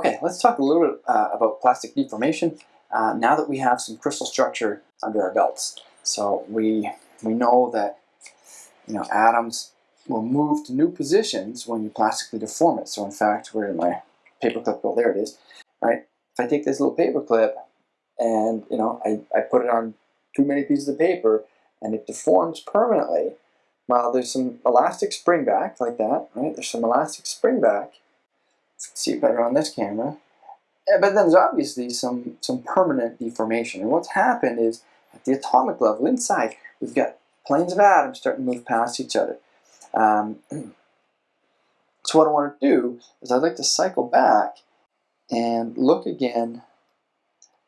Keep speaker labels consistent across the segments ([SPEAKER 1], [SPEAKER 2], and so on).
[SPEAKER 1] Okay, let's talk a little bit uh, about plastic deformation uh, now that we have some crystal structure under our belts. So we, we know that you know, atoms will move to new positions when you plastically deform it. So in fact, where did my paperclip go? There it is. Right? If I take this little paperclip and you know I, I put it on too many pieces of paper and it deforms permanently, well, there's some elastic spring back like that, right? There's some elastic spring back see it better on this camera. Eh, but then there's obviously some, some permanent deformation. And what's happened is at the atomic level inside, we've got planes of atoms starting to move past each other. Um, so what I want to do is I'd like to cycle back and look again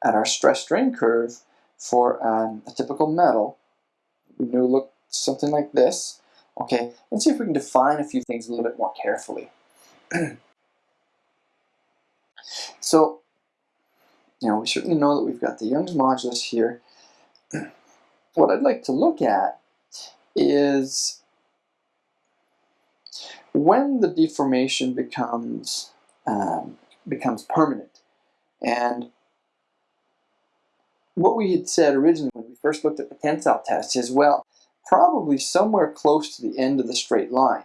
[SPEAKER 1] at our stress strain curve for um, a typical metal. We know look something like this, okay, and see if we can define a few things a little bit more carefully. So, you know, we certainly know that we've got the Young's modulus here. What I'd like to look at is when the deformation becomes um, becomes permanent. And what we had said originally when we first looked at the tensile test is, well, probably somewhere close to the end of the straight line.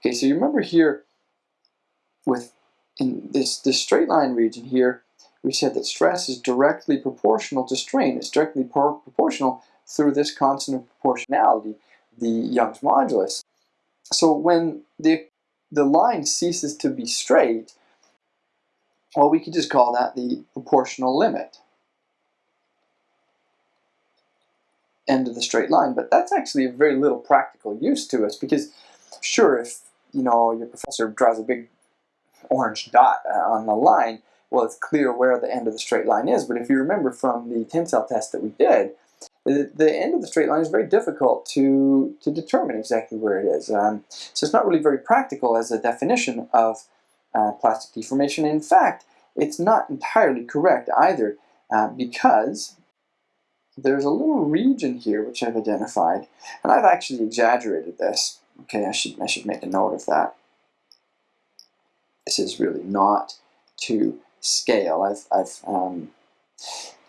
[SPEAKER 1] Okay, so you remember here with in this, this straight line region here, we said that stress is directly proportional to strain. It's directly pro proportional through this constant of proportionality, the Young's modulus. So when the, the line ceases to be straight, well, we could just call that the proportional limit. End of the straight line, but that's actually a very little practical use to us because sure, if you know your professor draws a big orange dot uh, on the line, well, it's clear where the end of the straight line is. But if you remember from the tensile test that we did, the, end of the straight line is very difficult to, to determine exactly where it is. Um, so it's not really very practical as a definition of uh, plastic deformation. In fact, it's not entirely correct either uh, because there's a little region here which I've identified, and I've actually exaggerated this. Okay, I should, I should make a note of that. This is really not to scale. I've, I've um,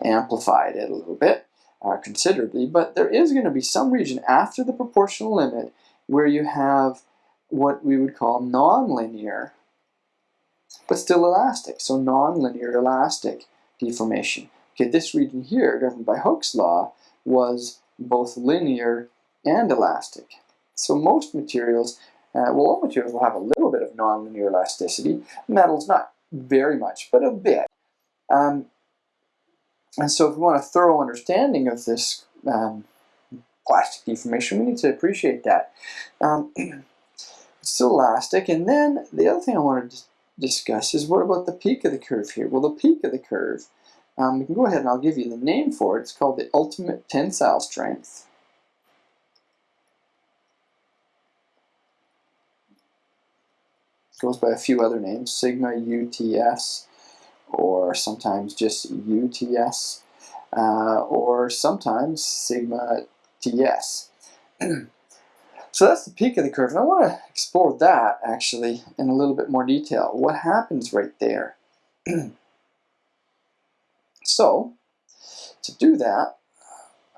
[SPEAKER 1] amplified it a little bit uh, considerably, but there is going to be some region after the proportional limit where you have what we would call nonlinear, but still elastic. So nonlinear elastic deformation. Okay, this region here, governed by Hooke's law, was both linear and elastic. So most materials uh, well, all materials will have a little bit of nonlinear elasticity. Metals, not very much, but a bit. Um, and so if we want a thorough understanding of this um, plastic deformation, we need to appreciate that. Um, it's still elastic. And then the other thing I wanted to discuss is what about the peak of the curve here? Well, the peak of the curve, um, we can go ahead and I'll give you the name for it. It's called the ultimate tensile strength. Goes by a few other names, sigma UTS, or sometimes just UTS, uh, or sometimes sigma TS. so that's the peak of the curve, and I want to explore that actually in a little bit more detail. What happens right there? so, to do that,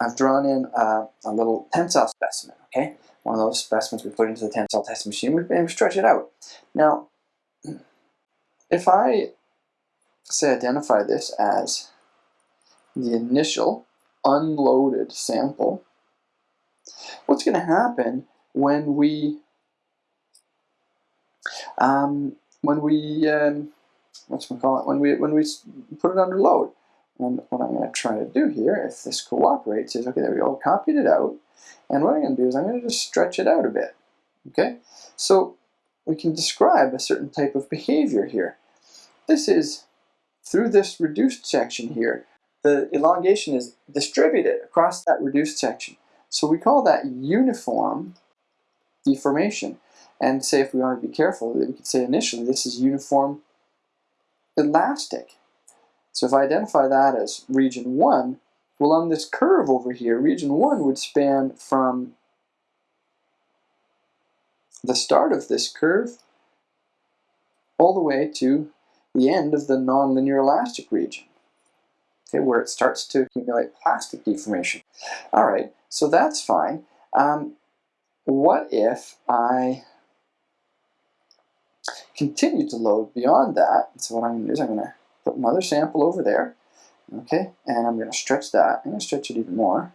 [SPEAKER 1] I've drawn in a, a little tensile specimen, okay? One of those specimens we put into the tensile test machine and stretch it out. Now, if I say identify this as the initial unloaded sample, what's going to happen when we um, when we um, what's we call it when we when we put it under load? And what I'm going to try to do here, if this cooperates, is okay. There we go. Copied it out. And what I'm going to do is I'm going to just stretch it out a bit. Okay, so we can describe a certain type of behavior here. This is through this reduced section here. The elongation is distributed across that reduced section. So we call that uniform deformation. And say if we want to be careful, we could say initially this is uniform elastic. So if I identify that as region 1, well, on this curve over here, region 1 would span from the start of this curve all the way to the end of the nonlinear elastic region, okay, where it starts to accumulate plastic deformation. All right, so that's fine. Um, what if I continue to load beyond that? So what I'm going to do is I'm going to put another sample over there, okay, and I'm going to stretch that. I'm going to stretch it even more.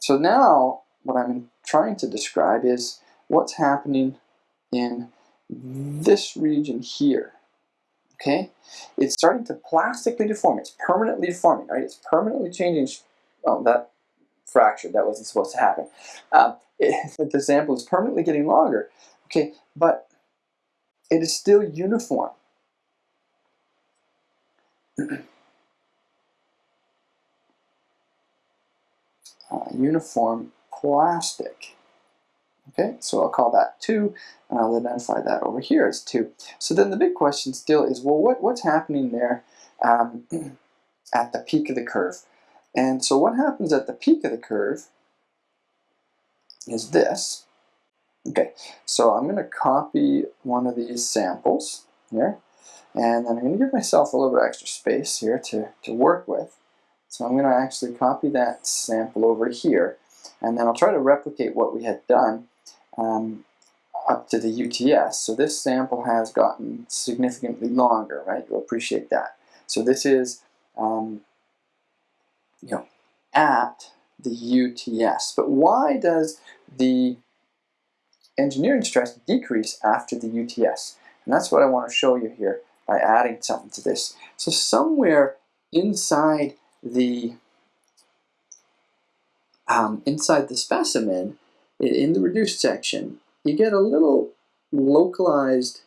[SPEAKER 1] So now what I'm trying to describe is what's happening in this region here. Okay, it's starting to plastically deform. It's permanently deforming, right? It's permanently changing. Oh, that fractured. That wasn't supposed to happen. Um, it, the sample is permanently getting longer. Okay, but it is still uniform. Uh, uniform plastic. Okay, so I'll call that 2, and I'll identify that over here as 2. So then the big question still is, well, what, what's happening there um, at the peak of the curve? And so what happens at the peak of the curve is this. Okay, so I'm going to copy one of these samples here, and then I'm going to give myself a little bit extra space here to, to work with. So I'm going to actually copy that sample over here, and then I'll try to replicate what we had done um, up to the UTS. So this sample has gotten significantly longer, right? You'll appreciate that. So this is, um, you know, at the UTS. But why does the engineering stress decrease after the UTS? And that's what I want to show you here by adding something to this. So somewhere inside the um, inside the specimen, in the reduced section, you get a little localized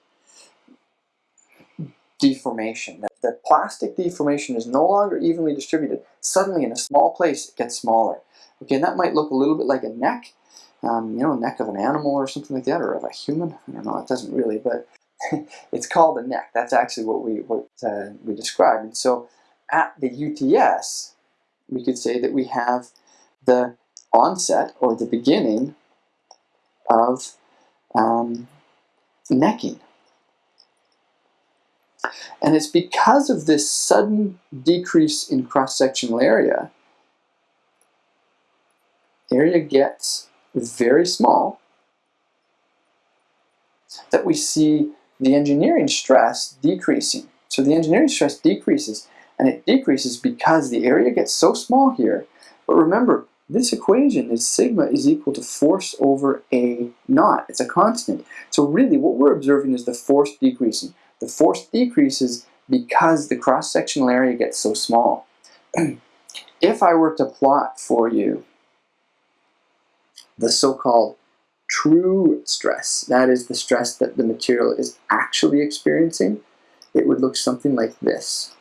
[SPEAKER 1] deformation. That the plastic deformation is no longer evenly distributed. Suddenly, in a small place, it gets smaller. Okay, and that might look a little bit like a neck, um, you know, neck of an animal or something like that, or of a human. I don't know. It doesn't really, but it's called a neck. That's actually what we what uh, we describe. And so, at the UTS, we could say that we have the onset or the beginning of um, necking. And it's because of this sudden decrease in cross-sectional area, area gets very small, that we see the engineering stress decreasing. So the engineering stress decreases, and it decreases because the area gets so small here. But remember, this equation is sigma is equal to force over a naught. It's a constant. So really what we're observing is the force decreasing. The force decreases because the cross-sectional area gets so small. if I were to plot for you the so-called true stress, that is the stress that the material is actually experiencing, it would look something like this.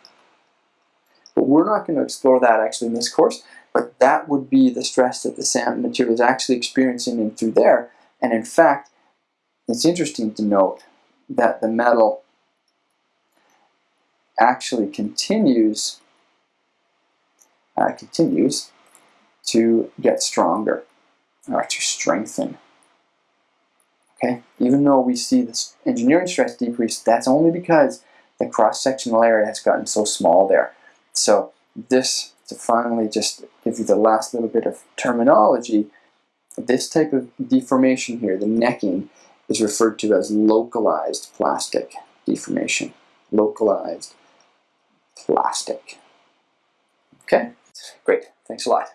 [SPEAKER 1] But we're not going to explore that actually in this course but that would be the stress that the material is actually experiencing in through there. And in fact, it's interesting to note that the metal actually continues uh, continues to get stronger or to strengthen. Okay, even though we see this engineering stress decrease, that's only because the cross-sectional area has gotten so small there. So this to finally just give you the last little bit of terminology, this type of deformation here, the necking, is referred to as localized plastic deformation. Localized plastic. Okay, great. Thanks a lot.